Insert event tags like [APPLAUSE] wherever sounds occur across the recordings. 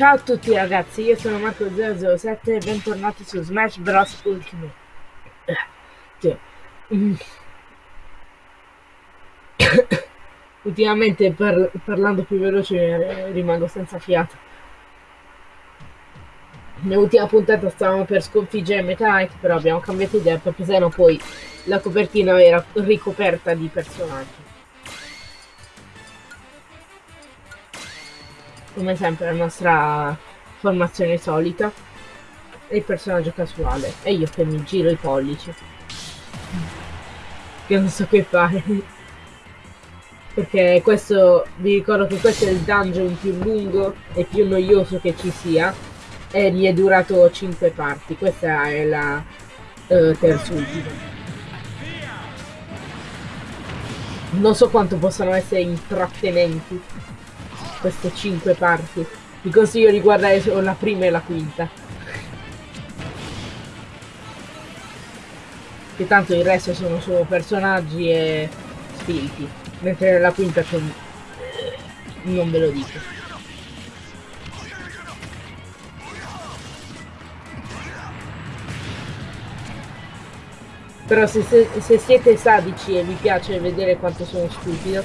Ciao a tutti ragazzi, io sono Marco007 e bentornati su Smash Bros. Ultimate. Che, mm. [COUGHS] Ultimamente par parlando più veloce rimango senza fiato. Nell'ultima puntata stavamo per sconfiggere Meta Knight, però abbiamo cambiato idea perché sennò poi la copertina era ricoperta di personaggi. Come sempre la nostra formazione solita e il personaggio casuale e io che mi giro i pollici. Che non so che fare. Perché questo vi ricordo che questo è il dungeon più lungo e più noioso che ci sia e gli è durato 5 parti. Questa è la uh, terz'ultima non so quanto possano essere intrattenenti queste cinque parti. Vi consiglio di guardare solo la prima e la quinta. Che tanto il resto sono solo personaggi e spiriti. Mentre nella quinta c'è un... non ve lo dico. Però se, se, se, siete sadici e vi piace vedere quanto sono stupido,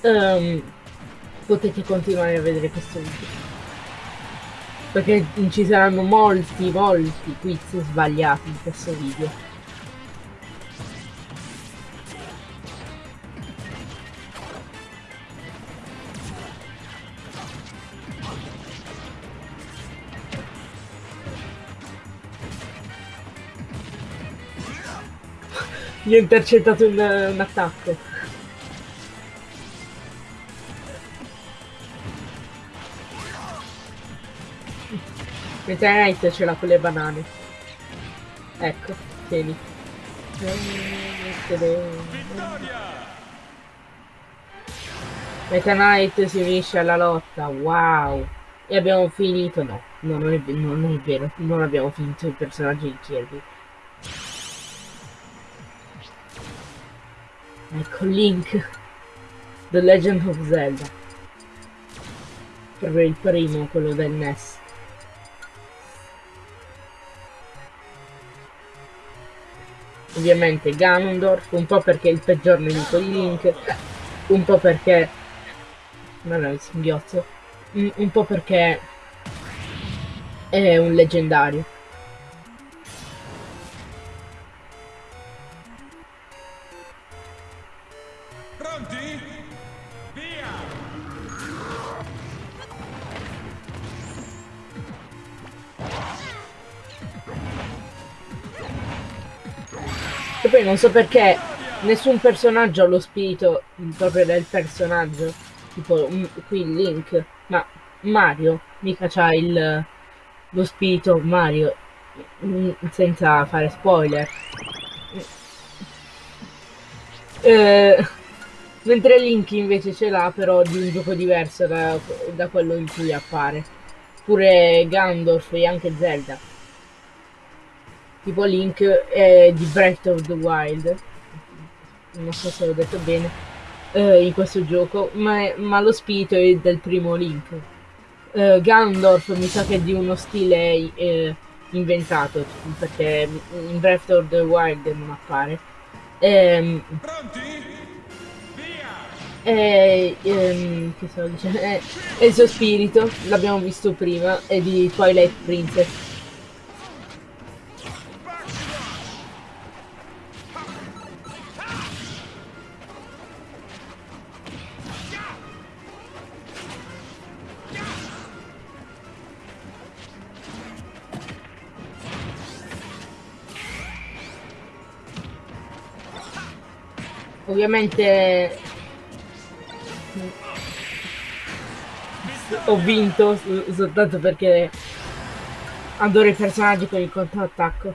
um, potete continuare a vedere questo video. Perché ci saranno molti molti quiz sbagliati in questo video. Gli ho intercettato un, un attacco Meta Knight ce l'ha con le banane. Ecco, tieni. Meta Knight si unisce alla lotta, wow! E abbiamo finito, no, no non, è, no, non è vero, non abbiamo finito i personaggi di Kirby. Ecco Link, The Legend of Zelda. Proprio il primo, quello del NES. Ovviamente Ganondorf, un po' perché è il peggior nemico di Link, un po' perché... è il singhiozzo, un, un po' perché è un leggendario. So perché nessun personaggio ha lo spirito proprio del personaggio. Tipo um, qui Link. Ma Mario mica c'ha il lo spirito Mario. Mm, senza fare spoiler. Eh, mentre Link invece ce l'ha però di un gioco diverso da, da quello in cui appare. Pure Gandorf e anche Zelda tipo Link è di Breath of the Wild. Non so se l'ho detto bene eh, in questo gioco ma, ma, lo spirito è del primo Link. Eh, Gandorf mi sa che è di uno stile eh, inventato perché in Breath of the Wild non appare. Ehm, e, ehm, che stavo dicendo? Eh, il suo spirito, l'abbiamo visto prima, è di Twilight Princess ovviamente ho vinto soltanto perché adoro i personaggi con il controattacco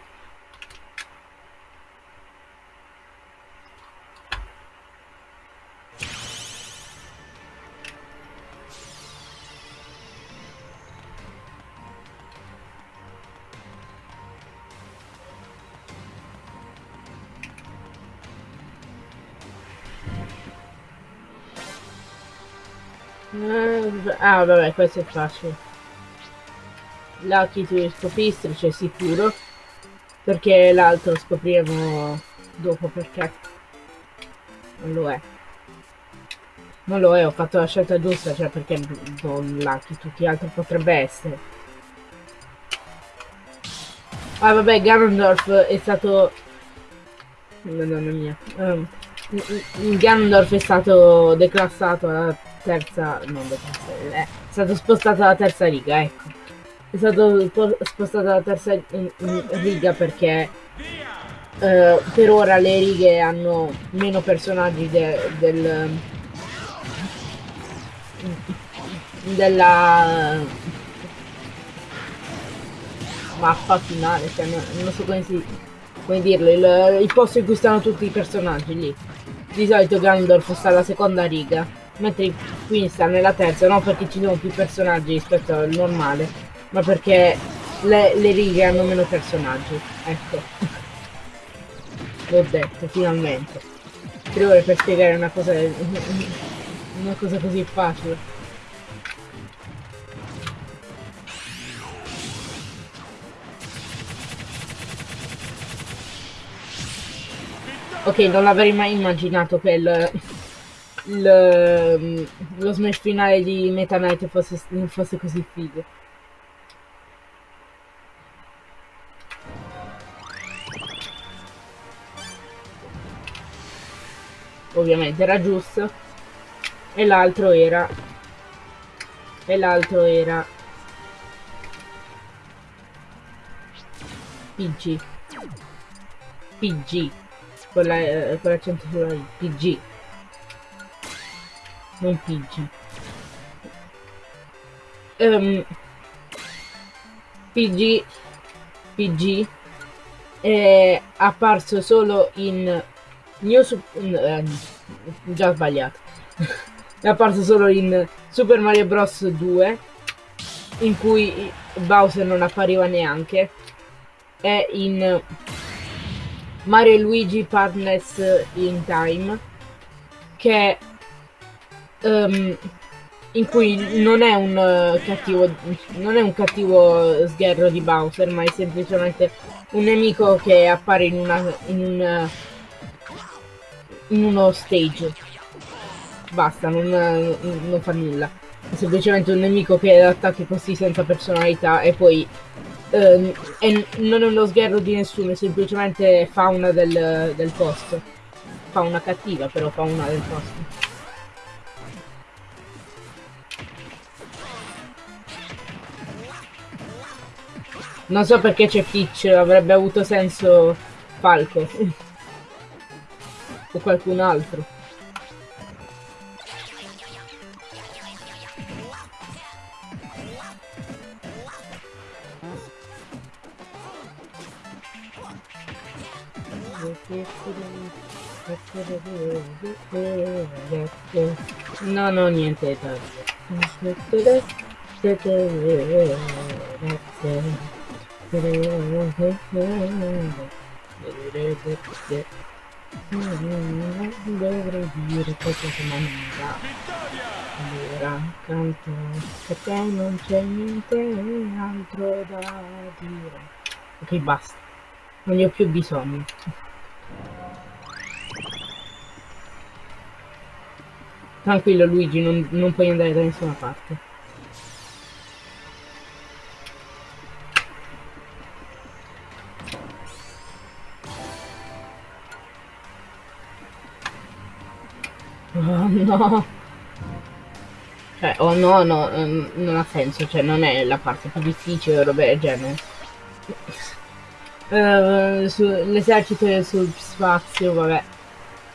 Ah, vabbè, questo è facile. Lucky tu scopistrice sicuro. Perché l'altro scopriremo dopo perché non lo è. Non lo è, ho fatto la scelta giusta, cioè perché non Lucky, tutti gli altri potrebbe essere. Ah vabbè, Ganondorf è stato... Madonna mia. Um, Ganondorf è stato declassato alla terza... non declassato, è stato spostato alla terza riga, ecco. È stato spostato alla terza riga perché uh, per ora le righe hanno meno personaggi de del della mappa finale, cioè non, non so come, si, come dirlo, il, il, posto in cui stanno tutti i personaggi lì. Di solito Gandalf sta alla seconda riga, mentre qui sta nella terza, non perché ci sono più personaggi rispetto al normale, ma perché le, le righe hanno meno personaggi. Ecco. L'ho detto, finalmente. Tre ore per spiegare una cosa, una cosa così facile. Ok, non avrei mai immaginato che il, il, lo smash finale di Meta Knight fosse, fosse così figo. Ovviamente era giusto. E l'altro era... E l'altro era... PG. PG con l'accento sulla PG. Non PG. Um, PG, PG è apparso solo in New eh, già sbagliato. [LAUGHS] è apparso solo in Super Mario Bros 2 in cui Bowser non appariva neanche e in Mario Luigi Partners in Time che um, in cui non è un uh, cattivo non è un cattivo sgherro di Bowser ma è semplicemente un nemico che appare in una in, un, in uno stage basta non, non fa nulla è semplicemente un nemico che attacca così senza personalità e poi e non è uno sgherro di nessuno, è semplicemente fauna del, del posto. Fauna cattiva, però fauna del posto. Non so perché c'è Peach, avrebbe avuto senso Falco. [LAUGHS] o qualcun altro. No, no, niente da Dovrei dire non va. Allora, canto perché non c'è niente altro da dire. Ok, basta. Non ne ho più bisogno. Tranquillo Luigi, non, non puoi andare da nessuna parte. [LAUGHS] No! Cioè, oh no, no, non ha senso, cioè non è la parte più difficile o roba del genere. Uh, L'esercito sul spazio, vabbè.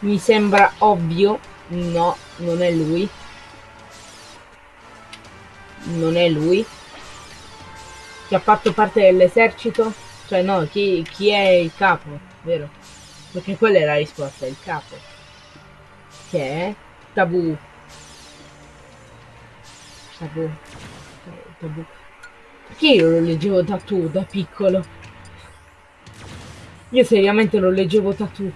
Mi sembra ovvio No, non è lui. Non è lui. Che ha fatto parte dell'esercito? Cioè no, chi, chi è il capo, vero? Perché quella è la risposta, il capo. Che è? Tabù. Tabù. Tabù. Perché io lo leggevo da tu, da piccolo? Io seriamente lo leggevo da tu.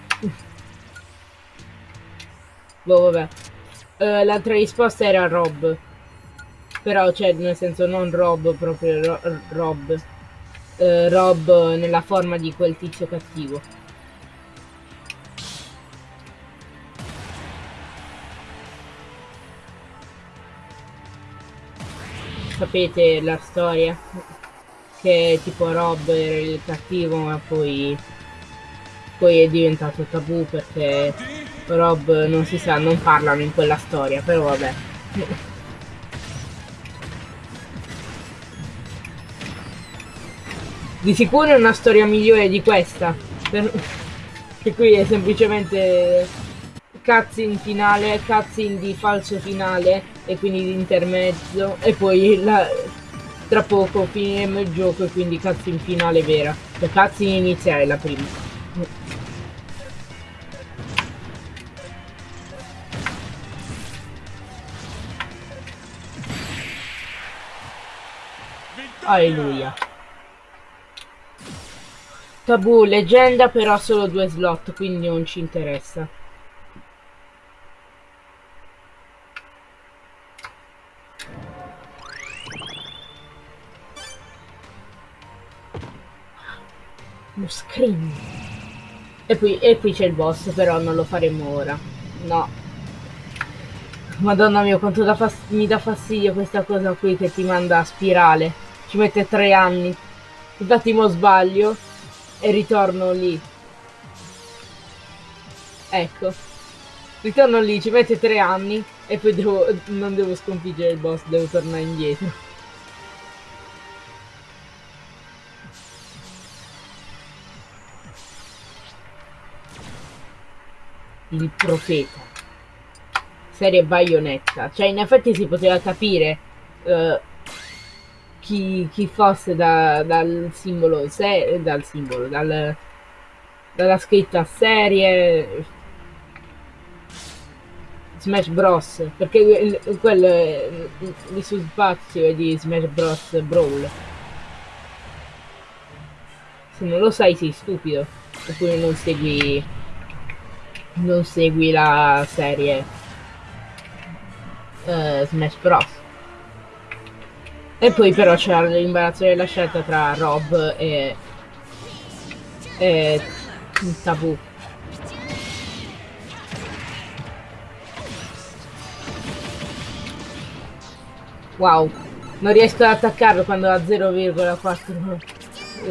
Boh, vabbè. Uh, L'altra risposta era Rob. Però, cioè, nel senso, non Rob, proprio ro Rob. Eh, Rob nella forma di quel tizio cattivo. Sapete la storia? Che tipo Rob era il cattivo ma poi poi è diventato tabù perché Rob non si sa, non parlano in quella storia, però vabbè. Di sicuro è una storia migliore di questa. Per... Che qui è semplicemente cutscene finale, cutscene di falso finale e quindi di intermezzo e poi la... tra poco finiremo il gioco e quindi cutscene finale vera. La cutscene iniziale la prima. Alleluia. Tabù, leggenda però solo due slot, quindi non ci interessa. Screen. E qui, e qui c'è il boss, però non lo faremo ora. No. Madonna mia, quanto da mi dà fastidio questa cosa qui che ti manda a spirale. Ci mette tre anni. Infatti mo sbaglio e ritorno lì. Ecco. Ritorno lì, ci mette tre anni e poi devo, non devo sconfiggere il boss, devo tornare indietro. Il profeta. Serie baionetta. Cioè in effetti si poteva capire uh, chi, chi fosse da, dal simbolo, se, dal simbolo, dal, dalla scritta serie Smash Bros. Perché quello il suo spazio è di Smash Bros. Brawl. Se non lo sai sei stupido. Oppure non segui. Non segui la serie uh, Smash Bros. E poi però c'era l'imbarazzo della scelta tra Rob e... e... Tabù. Wow, non riesco ad attaccarlo quando ha 0,4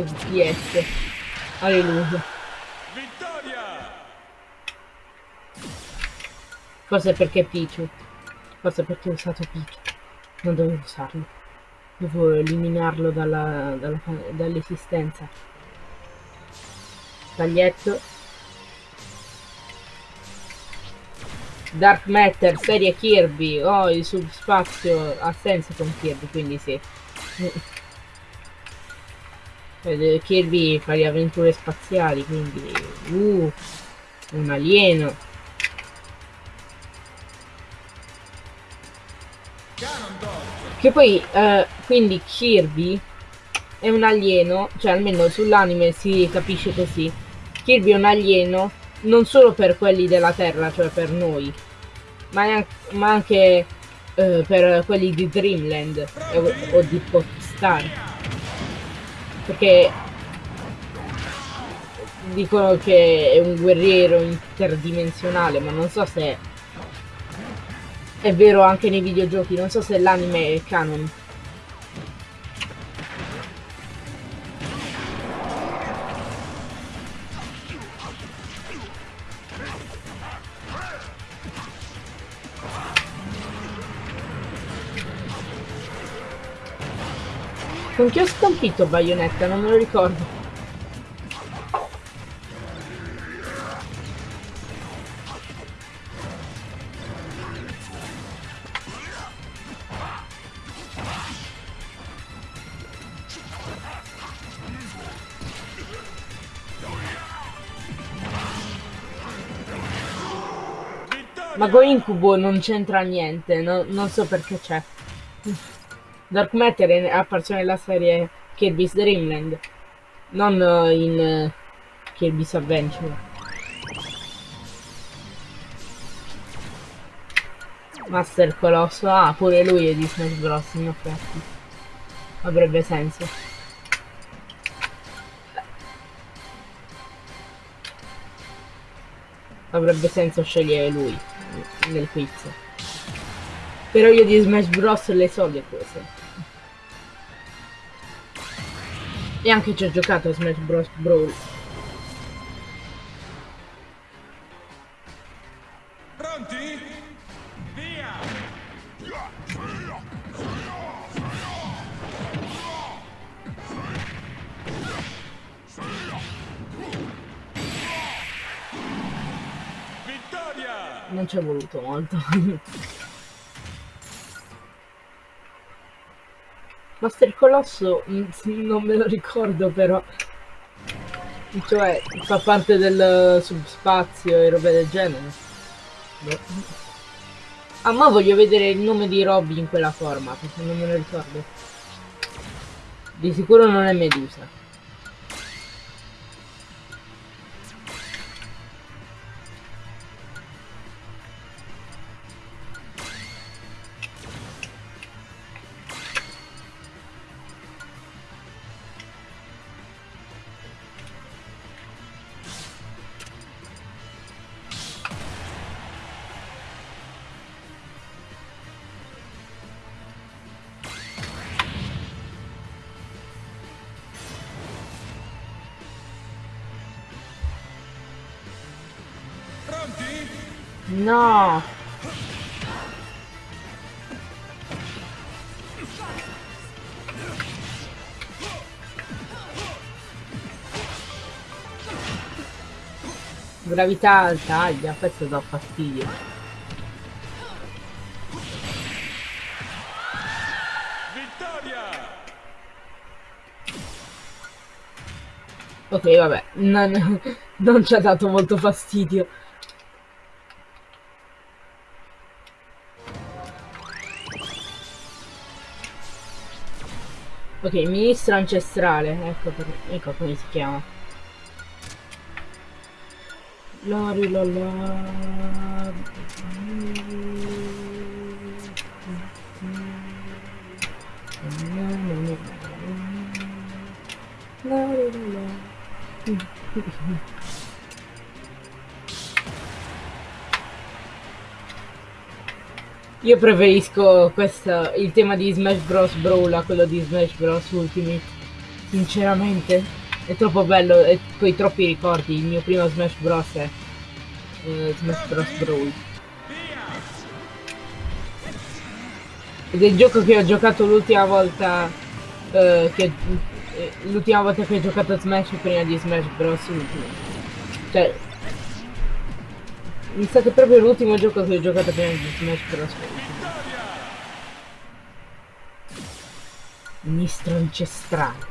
fps. Alleluia. Forse perché Pichu. Forse perché ho usato Pichu. Non dovevo usarlo. Devo eliminarlo dall'esistenza. Dall Taglietto. Dark Matter, serie Kirby. Oh, il subspazio ha senso con Kirby, quindi sì. [LAUGHS] Kirby fa le avventure spaziali, quindi... Uh, un alieno. Che poi, eh, quindi Kirby è un alieno, cioè almeno sull'anime si capisce così. Kirby è un alieno non solo per quelli della Terra, cioè per noi, ma, ma anche eh, per quelli di Dreamland o, o di Popstar. Perché dicono che è un guerriero interdimensionale, ma non so se è vero anche nei videogiochi, non so se l'anime è canon. Con chi ho sconfitto Bayonetta? Non me lo ricordo. Mago Incubo non c'entra niente, no, non so perché c'è. Dark Matter è apparso nella serie Kirby's Dreamland, non in uh, Kirby's Adventure. Master Colosso, ah, pure lui è di Smash Bros. in effetti. Avrebbe senso. Avrebbe senso scegliere lui nel quiz. Però io di Smash Bros. le so le cose. E anche ci ho giocato a Smash Bros. Brawl. Pronti? Via! Non ci è voluto molto. Master Colosso mm, non me lo ricordo però. Cioè, fa parte del subspazio e robe del genere. Boh. Ah, ma voglio vedere il nome di Robby in quella forma, perché non me lo ricordo. Di sicuro non è Medusa. No! Gravità alta, aglia, questo dà fastidio. Vittoria! Ok, vabbè, non, [LAUGHS] non ci ha dato molto fastidio. Ok, ministro ancestrale, ecco, per, ecco come si chiama. Lari la la. Lari Io preferisco questo, il tema di Smash Bros. Brawl a quello di Smash Bros. Ultimate. Sinceramente, è troppo bello e poi troppi ricordi. Il mio primo Smash Bros. è eh, Smash Bros. Brawl. Ed è il gioco che ho giocato l'ultima volta. eh, che, eh, l'ultima volta che ho giocato a Smash prima di Smash Bros. Ultimate. Cioè. È stato proprio l'ultimo gioco che ho giocato prima di Smash Bros. Ministro ancestrale.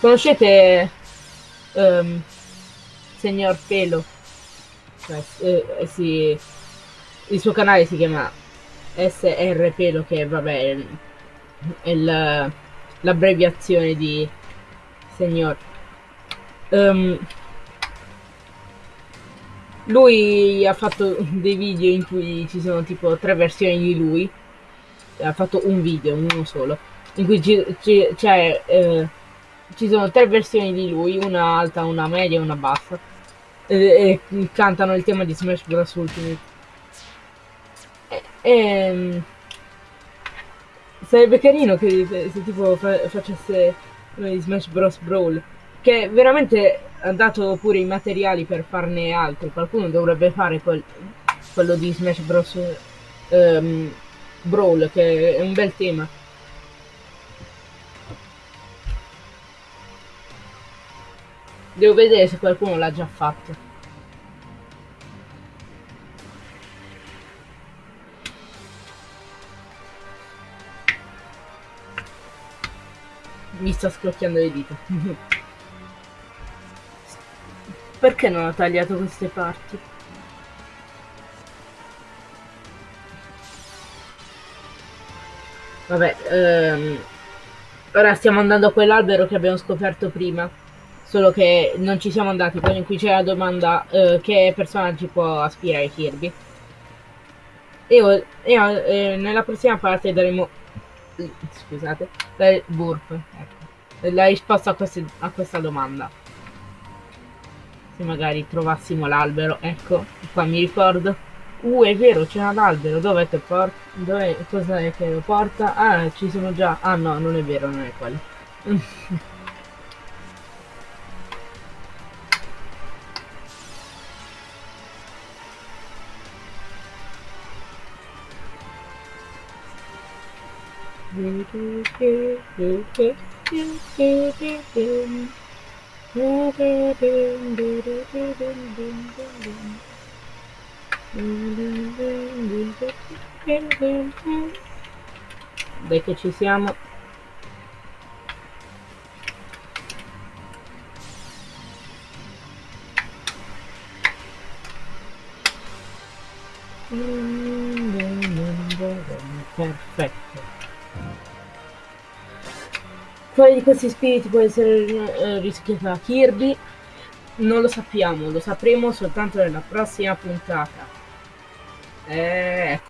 Conoscete ehm, Signor Pelo? Cioè, eh, eh, sì, il suo canale si chiama SR Pelo, che vabbè è, l'abbreviazione di Signor. Ehm, lui ha fatto dei video in cui ci sono tipo tre versioni di lui. Ha fatto un video, uno solo, in cui ci, ci- c'è, eh, ci sono tre versioni di lui, una alta, una media e una bassa. E, e cantano il tema di Smash Bros. Ultimate. E, ehm, sarebbe carino che se, tipo fa- facesse eh, Smash Bros. Brawl. Che veramente ha dato pure i materiali per farne altri. Qualcuno dovrebbe fare quel- quello di Smash Bros. ehm, Brawl, che è un bel tema. Devo vedere se qualcuno l'ha già fatto. Mi sta scrocchiando le dita. Perché non ho tagliato queste parti? Vabbè, ehm, ora stiamo andando a quell'albero che abbiamo scoperto prima. Solo che non ci siamo andati, quindi qui c'è la domanda eh, che personaggi può aspirare Kirby. E, e, eh, nella prossima parte daremo scusate, la, burp, ecco, la risposta a, queste- a questa domanda. Se magari trovassimo l'albero, ecco, qua mi ricordo. Uh, è vero, c'è un albero, dov'è che porta? Dov'è, è che lo porta? Ah, ci sono già. Ah no, non è vero, non è quello. [LAUGHS] Dai che ci siamo. Perfetto. Quale di questi spiriti può essere eh, da Kirby? Non lo sappiamo, lo sapremo soltanto nella prossima puntata. Eh,